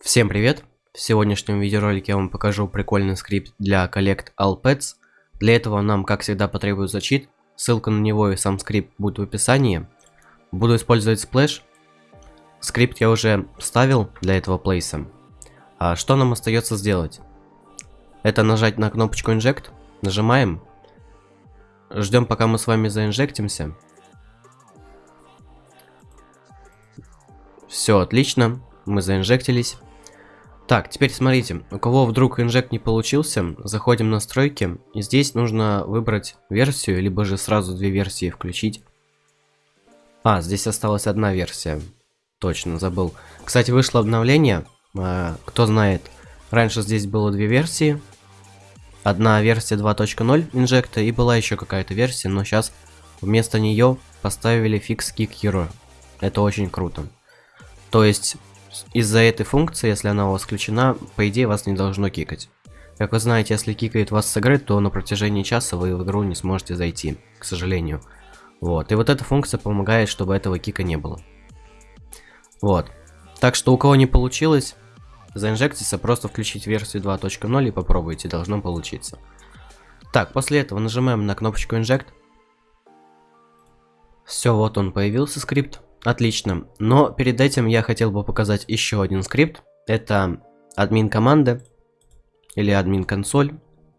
Всем привет! В сегодняшнем видеоролике я вам покажу прикольный скрипт для Collect All Pets. Для этого нам, как всегда, потребуется чит. Ссылка на него и сам скрипт будет в описании. Буду использовать Splash. Скрипт я уже ставил для этого плейса. А что нам остается сделать? Это нажать на кнопочку Inject. Нажимаем. Ждем, пока мы с вами заинжектимся. Все отлично, мы заинжектились. Так, теперь смотрите, у кого вдруг инжект не получился, заходим в настройки, и здесь нужно выбрать версию, либо же сразу две версии включить. А, здесь осталась одна версия. Точно, забыл. Кстати, вышло обновление, а, кто знает, раньше здесь было две версии. Одна версия 2.0 инжекта, и была еще какая-то версия, но сейчас вместо нее поставили Fix Kick Hero. Это очень круто. То есть из-за этой функции, если она у вас включена, по идее вас не должно кикать. Как вы знаете, если кикает вас с игры, то на протяжении часа вы в игру не сможете зайти, к сожалению. Вот, и вот эта функция помогает, чтобы этого кика не было. Вот. Так что у кого не получилось, заинжектиться, просто включить версию 2.0 и попробуйте, должно получиться. Так, после этого нажимаем на кнопочку Inject. Все, вот он появился скрипт. Отлично. Но перед этим я хотел бы показать еще один скрипт. Это админ команды или админ консоль.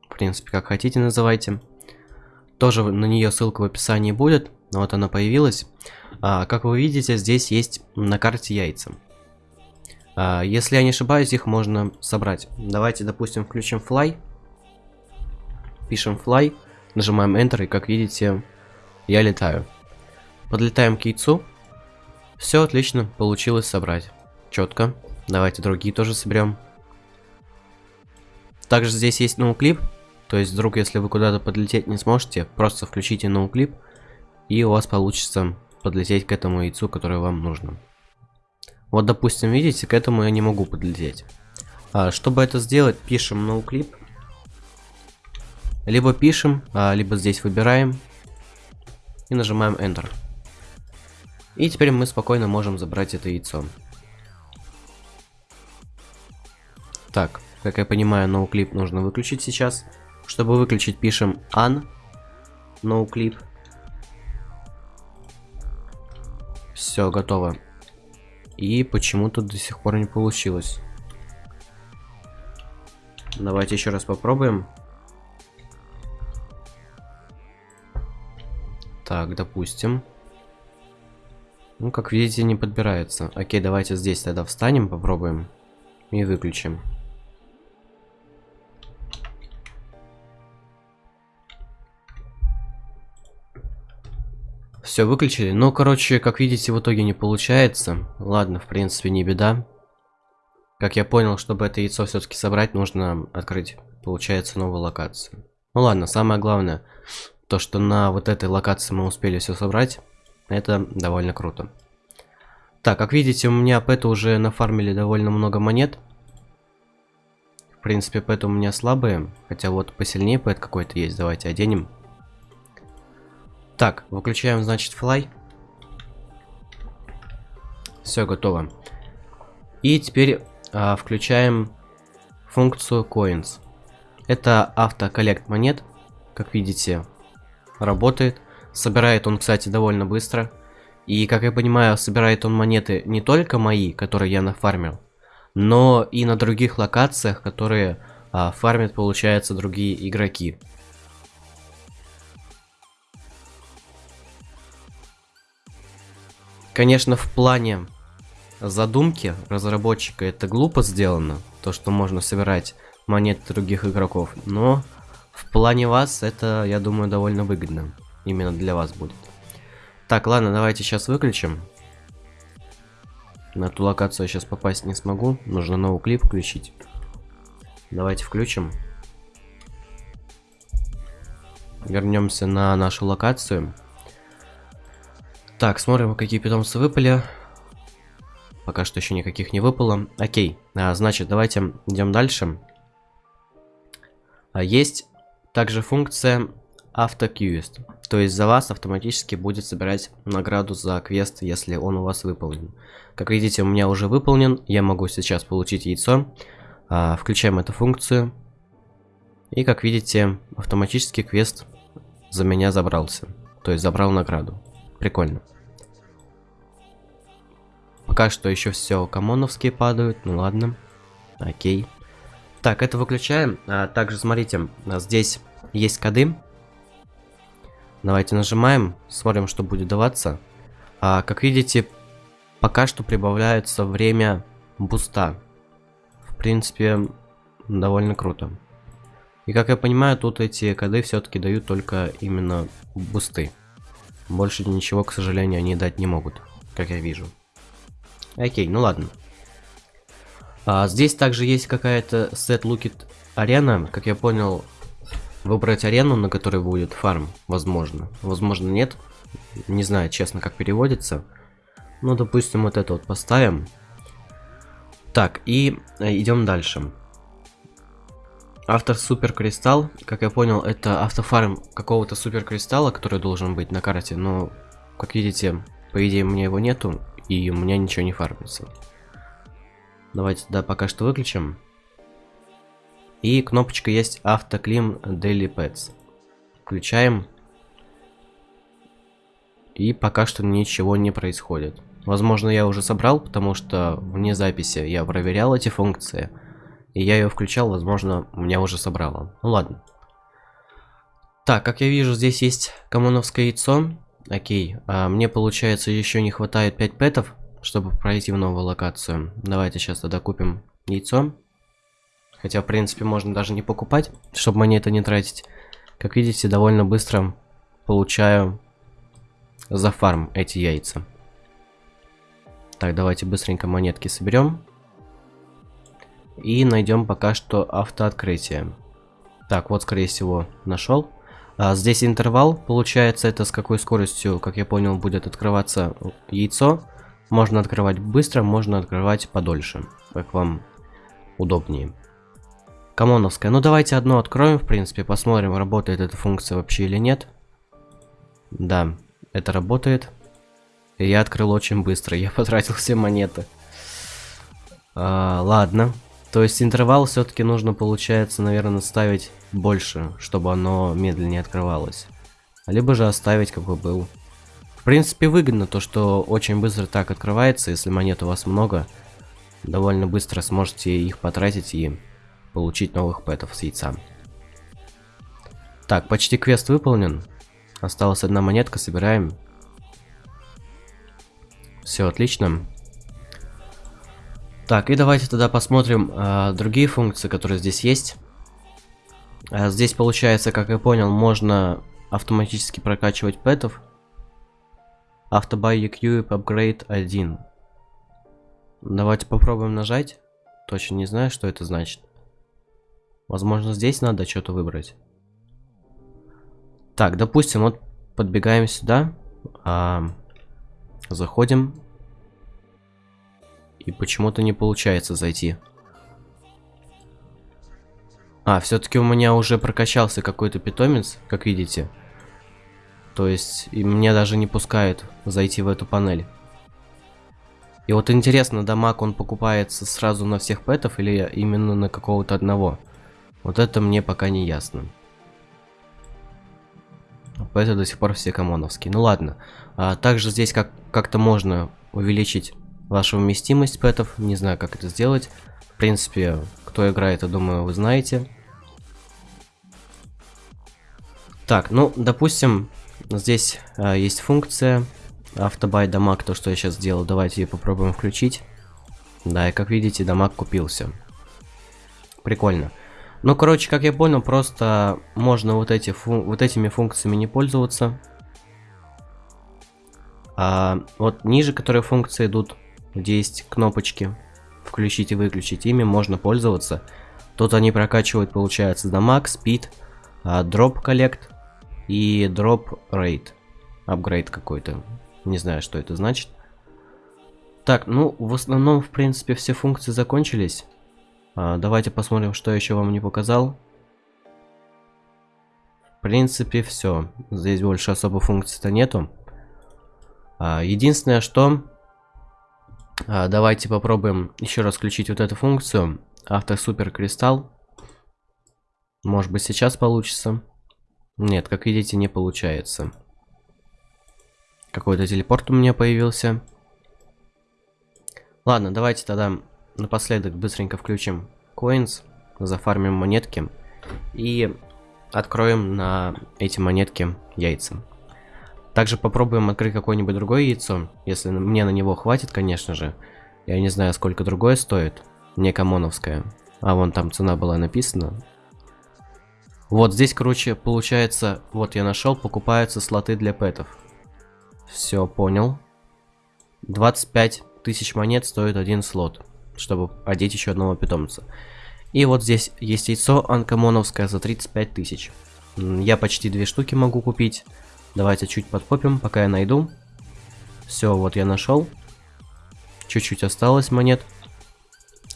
В принципе, как хотите называйте. Тоже на нее ссылка в описании будет. Вот она появилась. А, как вы видите, здесь есть на карте яйца. А, если я не ошибаюсь, их можно собрать. Давайте, допустим, включим fly. Пишем fly. Нажимаем Enter, и как видите, я летаю. Подлетаем к яйцу. Все отлично, получилось собрать. Четко. Давайте другие тоже соберем. Также здесь есть ноуклип. То есть, вдруг, если вы куда-то подлететь не сможете, просто включите ноуклип, и у вас получится подлететь к этому яйцу, которое вам нужно. Вот, допустим, видите, к этому я не могу подлететь. А, чтобы это сделать, пишем ноуклип. Либо пишем, а, либо здесь выбираем. И нажимаем Enter. И теперь мы спокойно можем забрать это яйцо. Так, как я понимаю, ноуклип нужно выключить сейчас. Чтобы выключить, пишем un ноуклип. Все, готово. И почему-то до сих пор не получилось. Давайте еще раз попробуем. Так, допустим. Ну, как видите, не подбирается. Окей, давайте здесь тогда встанем, попробуем. И выключим. Все, выключили. Ну, короче, как видите, в итоге не получается. Ладно, в принципе, не беда. Как я понял, чтобы это яйцо все-таки собрать, нужно открыть, получается, новую локацию. Ну ладно, самое главное, то, что на вот этой локации мы успели все собрать. Это довольно круто. Так, как видите, у меня пэты уже нафармили довольно много монет. В принципе, пэты у меня слабые. Хотя вот посильнее пэт какой-то есть. Давайте оденем. Так, выключаем, значит, fly. Все, готово. И теперь а, включаем функцию coins. Это автоколлект монет. Как видите, работает. Собирает он, кстати, довольно быстро. И, как я понимаю, собирает он монеты не только мои, которые я нафармил, но и на других локациях, которые а, фармят, получается, другие игроки. Конечно, в плане задумки разработчика это глупо сделано, то, что можно собирать монеты других игроков, но в плане вас это, я думаю, довольно выгодно именно для вас будет. Так, ладно, давайте сейчас выключим. На ту локацию я сейчас попасть не смогу. Нужно новый клип включить. Давайте включим. Вернемся на нашу локацию. Так, смотрим, какие питомцы выпали. Пока что еще никаких не выпало. Окей, а, значит, давайте идем дальше. А, есть также функция AutoQuest. То есть за вас автоматически будет собирать награду за квест, если он у вас выполнен. Как видите, у меня уже выполнен. Я могу сейчас получить яйцо. А, включаем эту функцию. И как видите, автоматически квест за меня забрался. То есть забрал награду. Прикольно. Пока что еще все комоновские падают. Ну ладно. Окей. Так, это выключаем. А, также смотрите, здесь есть коды. Давайте нажимаем, смотрим, что будет даваться. А, как видите, пока что прибавляется время буста. В принципе, довольно круто. И как я понимаю, тут эти коды все-таки дают только именно бусты. Больше ничего, к сожалению, они дать не могут, как я вижу. Окей, ну ладно. А, здесь также есть какая-то set lookit арена. Как я понял, выбрать арену, на которой будет фарм, возможно. Возможно, нет. Не знаю, честно, как переводится. Ну, допустим, вот это вот поставим. Так, и э, идем дальше. Автор супер кристалл, как я понял, это автофарм какого-то супер кристалла, который должен быть на карте, но, как видите, по идее, у меня его нету, и у меня ничего не фармится. Давайте, да, пока что выключим. И кнопочка есть автоклим Daily Pets. Включаем. И пока что ничего не происходит. Возможно, я уже собрал, потому что вне записи я проверял эти функции. И я ее включал, возможно, у меня уже собрало. Ну ладно. Так, как я вижу, здесь есть комоновское яйцо. Окей, а мне получается еще не хватает 5 пэтов, чтобы пройти в новую локацию. Давайте сейчас тогда купим яйцо. Хотя, в принципе, можно даже не покупать, чтобы монеты не тратить. Как видите, довольно быстро получаю за фарм эти яйца. Так, давайте быстренько монетки соберем. И найдем пока что автооткрытие. Так, вот, скорее всего, нашел. А, здесь интервал, получается, это с какой скоростью, как я понял, будет открываться яйцо. Можно открывать быстро, можно открывать подольше, как вам удобнее. Камоновская. Ну, давайте одно откроем, в принципе, посмотрим, работает эта функция вообще или нет. Да, это работает. И я открыл очень быстро, я потратил все монеты. А, ладно, то есть интервал все-таки нужно, получается, наверное, ставить больше, чтобы оно медленнее открывалось. Либо же оставить, какой был. В принципе, выгодно то, что очень быстро так открывается, если монет у вас много. Довольно быстро сможете их потратить и получить новых пэтов с яйца. Так, почти квест выполнен. Осталась одна монетка, собираем. Все отлично. Так, и давайте тогда посмотрим э, другие функции, которые здесь есть. Э, здесь получается, как я понял, можно автоматически прокачивать пэтов. Автобай EQ Upgrade 1. Давайте попробуем нажать. Точно не знаю, что это значит. Возможно, здесь надо что-то выбрать. Так, допустим, вот подбегаем сюда. А, заходим. И почему-то не получается зайти. А, все-таки у меня уже прокачался какой-то питомец, как видите. То есть, и меня даже не пускают зайти в эту панель. И вот интересно, дамаг он покупается сразу на всех пэтов или именно на какого-то одного? Вот это мне пока не ясно. Пэты до сих пор все комоновские. Ну ладно. А, также здесь как- как-то можно увеличить вашу вместимость пэтов. Не знаю, как это сделать. В принципе, кто играет, я думаю, вы знаете. Так, ну, допустим, здесь а, есть функция автобай дамаг, то, что я сейчас сделал. Давайте ее попробуем включить. Да, и как видите, дамаг купился. Прикольно. Ну, короче, как я понял, просто можно вот, эти вот этими функциями не пользоваться. А вот ниже, которые функции идут, где есть кнопочки включить и выключить, ими можно пользоваться. Тут они прокачивают, получается, дамаг, speed, drop collect и drop rate. Апгрейд какой-то. Не знаю, что это значит. Так, ну, в основном, в принципе, все функции закончились. А, давайте посмотрим, что еще вам не показал. В принципе, все. Здесь больше особо функций-то нету. А, единственное, что... А, давайте попробуем еще раз включить вот эту функцию. Автосупер кристалл. Может быть сейчас получится. Нет, как видите, не получается. Какой-то телепорт у меня появился. Ладно, давайте тогда напоследок быстренько включим coins, зафармим монетки и откроем на эти монетки яйца. Также попробуем открыть какое-нибудь другое яйцо, если мне на него хватит, конечно же. Я не знаю, сколько другое стоит, не комоновское. А вон там цена была написана. Вот здесь, короче, получается, вот я нашел, покупаются слоты для пэтов. Все, понял. 25 тысяч монет стоит один слот, чтобы одеть еще одного питомца. И вот здесь есть яйцо анкомоновское за 35 тысяч. Я почти две штуки могу купить. Давайте чуть подпопим, пока я найду. Все, вот я нашел. Чуть-чуть осталось монет.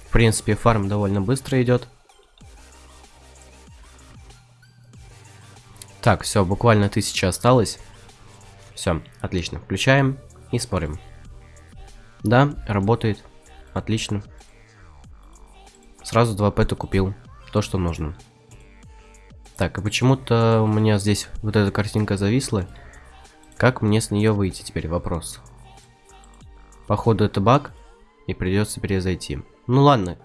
В принципе, фарм довольно быстро идет. Так, все, буквально тысяча осталось. Все, отлично. Включаем и смотрим. Да, работает. Отлично. Сразу два пэта купил. То, что нужно. Так, и почему-то у меня здесь вот эта картинка зависла. Как мне с нее выйти теперь? Вопрос. Походу это баг. И придется перезайти. Ну ладно.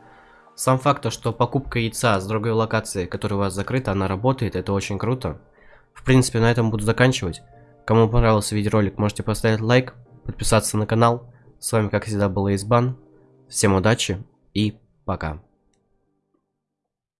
Сам факт, то, что покупка яйца с другой локации, которая у вас закрыта, она работает, это очень круто. В принципе, на этом буду заканчивать. Кому понравился видеоролик, можете поставить лайк, подписаться на канал. С вами, как всегда, был Избан. Всем удачи и пока.